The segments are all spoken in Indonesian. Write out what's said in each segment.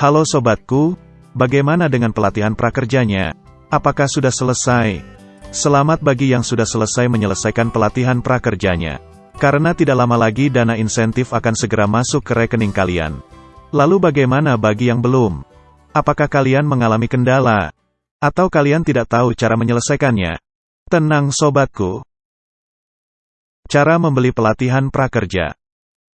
Halo sobatku, bagaimana dengan pelatihan prakerjanya? Apakah sudah selesai? Selamat bagi yang sudah selesai menyelesaikan pelatihan prakerjanya. Karena tidak lama lagi dana insentif akan segera masuk ke rekening kalian. Lalu bagaimana bagi yang belum? Apakah kalian mengalami kendala? Atau kalian tidak tahu cara menyelesaikannya? Tenang sobatku. Cara membeli pelatihan prakerja.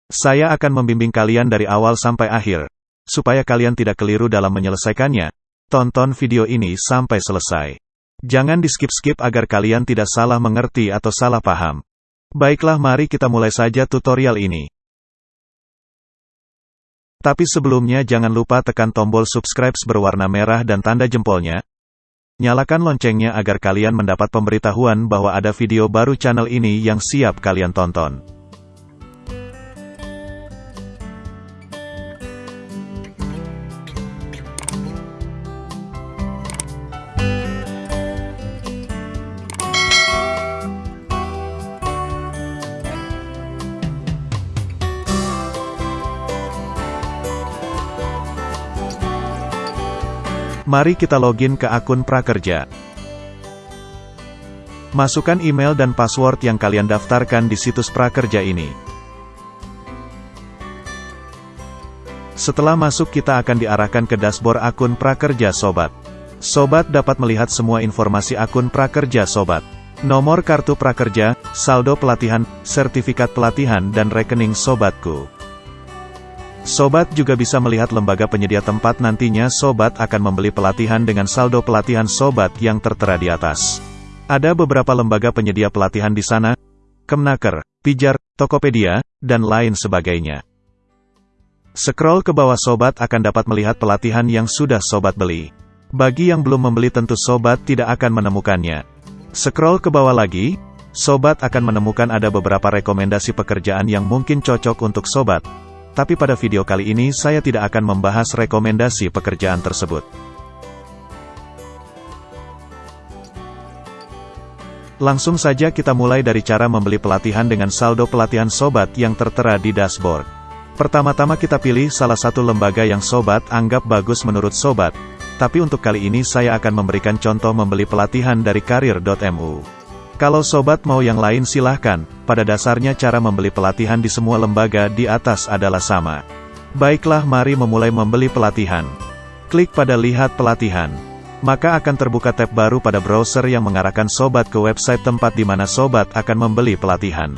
Saya akan membimbing kalian dari awal sampai akhir. Supaya kalian tidak keliru dalam menyelesaikannya, tonton video ini sampai selesai. Jangan di-skip-skip agar kalian tidak salah mengerti atau salah paham. Baiklah mari kita mulai saja tutorial ini. Tapi sebelumnya jangan lupa tekan tombol subscribe berwarna merah dan tanda jempolnya. Nyalakan loncengnya agar kalian mendapat pemberitahuan bahwa ada video baru channel ini yang siap kalian tonton. Mari kita login ke akun prakerja. Masukkan email dan password yang kalian daftarkan di situs prakerja ini. Setelah masuk kita akan diarahkan ke dashboard akun prakerja sobat. Sobat dapat melihat semua informasi akun prakerja sobat. Nomor kartu prakerja, saldo pelatihan, sertifikat pelatihan dan rekening sobatku. Sobat juga bisa melihat lembaga penyedia tempat nantinya Sobat akan membeli pelatihan dengan saldo pelatihan Sobat yang tertera di atas. Ada beberapa lembaga penyedia pelatihan di sana, Kemnaker, Pijar, Tokopedia, dan lain sebagainya. Scroll ke bawah Sobat akan dapat melihat pelatihan yang sudah Sobat beli. Bagi yang belum membeli tentu Sobat tidak akan menemukannya. Scroll ke bawah lagi, Sobat akan menemukan ada beberapa rekomendasi pekerjaan yang mungkin cocok untuk Sobat, tapi pada video kali ini saya tidak akan membahas rekomendasi pekerjaan tersebut. Langsung saja kita mulai dari cara membeli pelatihan dengan saldo pelatihan sobat yang tertera di dashboard. Pertama-tama kita pilih salah satu lembaga yang sobat anggap bagus menurut sobat, tapi untuk kali ini saya akan memberikan contoh membeli pelatihan dari karir.mu. Kalau sobat mau yang lain silahkan, pada dasarnya cara membeli pelatihan di semua lembaga di atas adalah sama. Baiklah mari memulai membeli pelatihan. Klik pada lihat pelatihan. Maka akan terbuka tab baru pada browser yang mengarahkan sobat ke website tempat di mana sobat akan membeli pelatihan.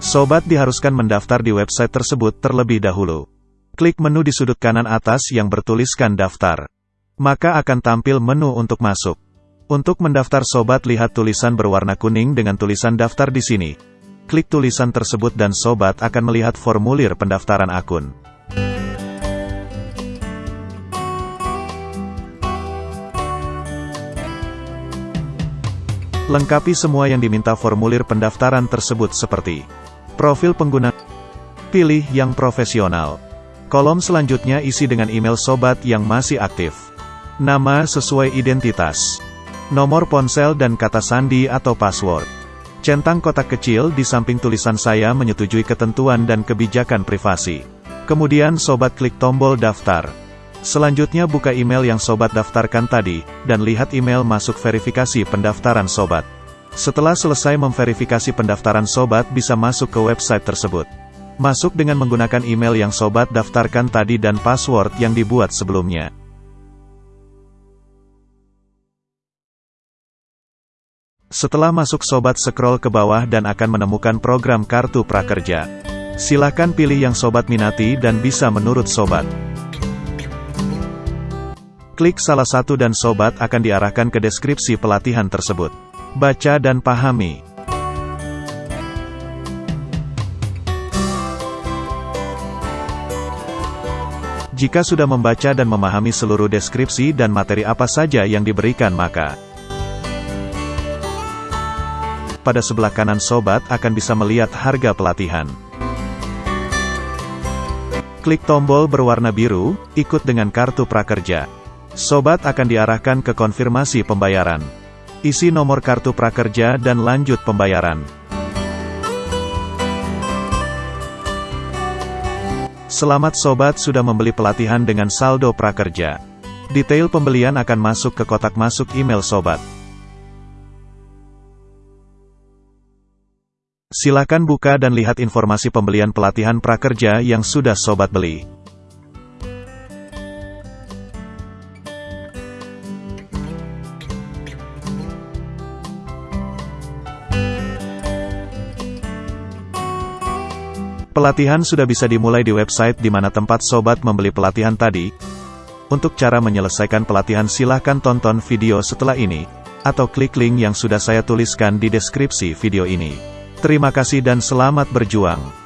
Sobat diharuskan mendaftar di website tersebut terlebih dahulu. Klik menu di sudut kanan atas yang bertuliskan daftar. Maka akan tampil menu untuk masuk. Untuk mendaftar sobat lihat tulisan berwarna kuning dengan tulisan daftar di sini. Klik tulisan tersebut dan sobat akan melihat formulir pendaftaran akun. Lengkapi semua yang diminta formulir pendaftaran tersebut seperti Profil pengguna Pilih yang profesional Kolom selanjutnya isi dengan email sobat yang masih aktif Nama sesuai identitas nomor ponsel dan kata sandi atau password. Centang kotak kecil di samping tulisan saya menyetujui ketentuan dan kebijakan privasi. Kemudian sobat klik tombol daftar. Selanjutnya buka email yang sobat daftarkan tadi, dan lihat email masuk verifikasi pendaftaran sobat. Setelah selesai memverifikasi pendaftaran sobat bisa masuk ke website tersebut. Masuk dengan menggunakan email yang sobat daftarkan tadi dan password yang dibuat sebelumnya. Setelah masuk sobat scroll ke bawah dan akan menemukan program kartu prakerja. Silahkan pilih yang sobat minati dan bisa menurut sobat. Klik salah satu dan sobat akan diarahkan ke deskripsi pelatihan tersebut. Baca dan pahami. Jika sudah membaca dan memahami seluruh deskripsi dan materi apa saja yang diberikan maka pada sebelah kanan sobat akan bisa melihat harga pelatihan. Klik tombol berwarna biru, ikut dengan kartu prakerja. Sobat akan diarahkan ke konfirmasi pembayaran. Isi nomor kartu prakerja dan lanjut pembayaran. Selamat sobat sudah membeli pelatihan dengan saldo prakerja. Detail pembelian akan masuk ke kotak masuk email sobat. Silakan buka dan lihat informasi pembelian pelatihan prakerja yang sudah sobat beli. Pelatihan sudah bisa dimulai di website di mana tempat sobat membeli pelatihan tadi. Untuk cara menyelesaikan pelatihan silahkan tonton video setelah ini, atau klik link yang sudah saya tuliskan di deskripsi video ini. Terima kasih dan selamat berjuang.